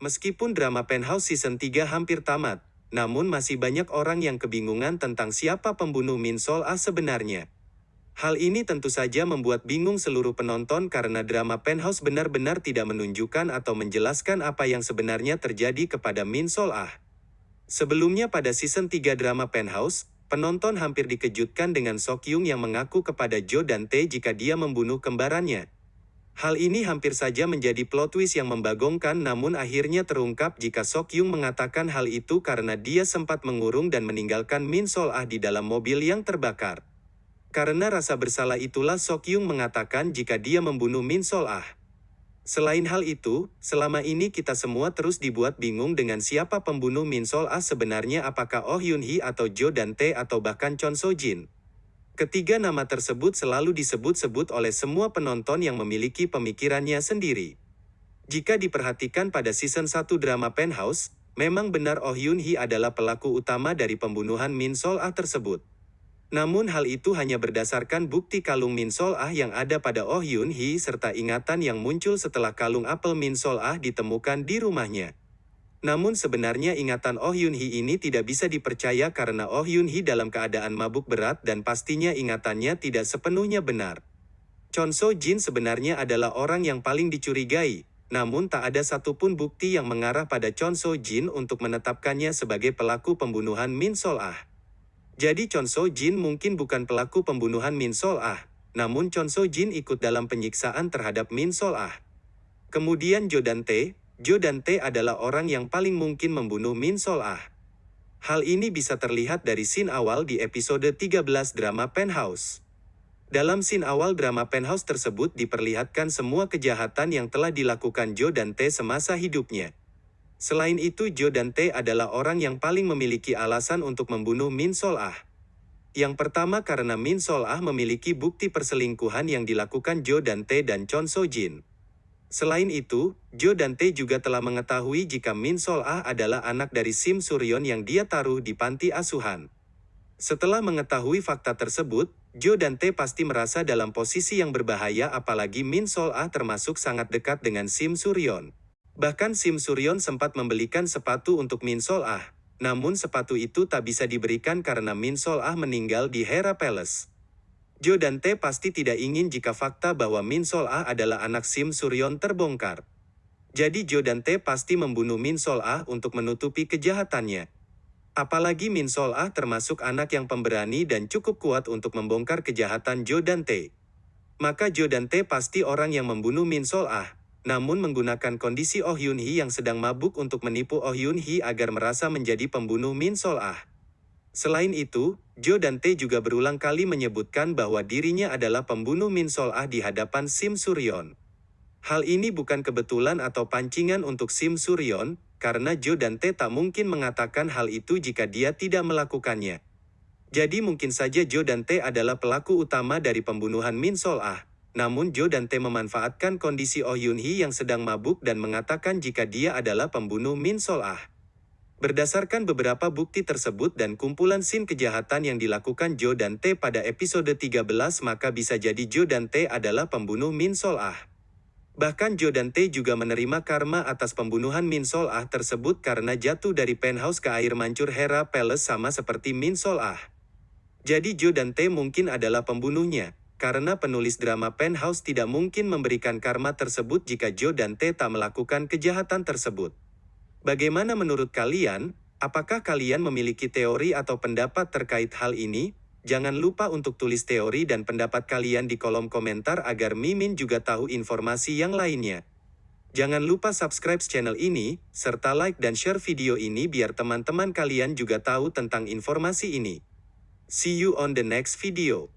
Meskipun drama Penthouse Season 3 hampir tamat, namun masih banyak orang yang kebingungan tentang siapa pembunuh Min Sol Ah sebenarnya. Hal ini tentu saja membuat bingung seluruh penonton karena drama Penthouse benar-benar tidak menunjukkan atau menjelaskan apa yang sebenarnya terjadi kepada Min Sol Ah. Sebelumnya pada season 3 drama Penthouse, penonton hampir dikejutkan dengan Sok Yung yang mengaku kepada Jo dan Tae jika dia membunuh kembarannya. Hal ini hampir saja menjadi plot twist yang membagongkan namun akhirnya terungkap jika Sok Yung mengatakan hal itu karena dia sempat mengurung dan meninggalkan Min Sol Ah di dalam mobil yang terbakar. Karena rasa bersalah itulah Sok Yung mengatakan jika dia membunuh Min Sol Ah. Selain hal itu, selama ini kita semua terus dibuat bingung dengan siapa pembunuh Min Sol Ah sebenarnya apakah Oh Yun Hee atau Jo dan Tae atau bahkan Chon So Jin. Ketiga nama tersebut selalu disebut-sebut oleh semua penonton yang memiliki pemikirannya sendiri. Jika diperhatikan pada season 1 drama Penthouse, memang benar Oh Yun Hee adalah pelaku utama dari pembunuhan Min Sol Ah tersebut. Namun hal itu hanya berdasarkan bukti kalung Min Sol Ah yang ada pada Oh Yun Hee serta ingatan yang muncul setelah kalung apel Min Sol Ah ditemukan di rumahnya. Namun sebenarnya ingatan Oh Yun Hee ini tidak bisa dipercaya karena Oh Yun Hee dalam keadaan mabuk berat dan pastinya ingatannya tidak sepenuhnya benar. Chon So Jin sebenarnya adalah orang yang paling dicurigai, namun tak ada satupun bukti yang mengarah pada Chon So Jin untuk menetapkannya sebagai pelaku pembunuhan Min Sol Ah. Jadi Chon So Jin mungkin bukan pelaku pembunuhan Min Sol Ah, namun Chon So Jin ikut dalam penyiksaan terhadap Min Sol Ah. Kemudian Jo dan Tae, Jo dan Tae adalah orang yang paling mungkin membunuh Min Sol Ah. Hal ini bisa terlihat dari scene awal di episode 13 drama Penthouse. Dalam scene awal drama Penthouse tersebut diperlihatkan semua kejahatan yang telah dilakukan Jo dan Tae semasa hidupnya. Selain itu Jo dan Tae adalah orang yang paling memiliki alasan untuk membunuh Min Sol Ah. Yang pertama karena Min Sol Ah memiliki bukti perselingkuhan yang dilakukan Jo dan Tae dan Chon So Jin. Selain itu, Jo dan Tae juga telah mengetahui jika Min Sol Ah adalah anak dari Sim Suryon yang dia taruh di panti asuhan. Setelah mengetahui fakta tersebut, Jo dan Tae pasti merasa dalam posisi yang berbahaya apalagi Min Sol Ah termasuk sangat dekat dengan Sim Suryon. Bahkan Sim Suryon sempat membelikan sepatu untuk Min Sol Ah, namun sepatu itu tak bisa diberikan karena Min Sol Ah meninggal di Hera Palace. Jo dan Tae pasti tidak ingin jika fakta bahwa Min Sol Ah adalah anak Sim Suryon terbongkar. Jadi Jo dan Tae pasti membunuh Min Sol Ah untuk menutupi kejahatannya. Apalagi Min Sol Ah termasuk anak yang pemberani dan cukup kuat untuk membongkar kejahatan Jo dan Tae. Maka Jo dan Tae pasti orang yang membunuh Min Sol Ah, namun menggunakan kondisi Oh Yun Hee yang sedang mabuk untuk menipu Oh Yun Hee agar merasa menjadi pembunuh Min Sol Ah. Selain itu, Jo dan Tae juga berulang kali menyebutkan bahwa dirinya adalah pembunuh Min Sol Ah di hadapan Sim Suryon. Hal ini bukan kebetulan atau pancingan untuk Sim Suryon, karena Jo dan Tae tak mungkin mengatakan hal itu jika dia tidak melakukannya. Jadi mungkin saja Jo dan Tae adalah pelaku utama dari pembunuhan Min Sol Ah. Namun Jo dan Tae memanfaatkan kondisi Oh Yun Hee yang sedang mabuk dan mengatakan jika dia adalah pembunuh Min Sol Ah. Berdasarkan beberapa bukti tersebut dan kumpulan scene kejahatan yang dilakukan Jo dan Tae pada episode 13 maka bisa jadi Jo dan Tae adalah pembunuh Min Sol Ah. Bahkan Jo dan Tae juga menerima karma atas pembunuhan Min Sol Ah tersebut karena jatuh dari penthouse ke air mancur Hera Palace sama seperti Min Sol Ah. Jadi Jo dan Tae mungkin adalah pembunuhnya, karena penulis drama Penthouse tidak mungkin memberikan karma tersebut jika Jo dan Tae tak melakukan kejahatan tersebut. Bagaimana menurut kalian? Apakah kalian memiliki teori atau pendapat terkait hal ini? Jangan lupa untuk tulis teori dan pendapat kalian di kolom komentar agar Mimin juga tahu informasi yang lainnya. Jangan lupa subscribe channel ini, serta like dan share video ini biar teman-teman kalian juga tahu tentang informasi ini. See you on the next video.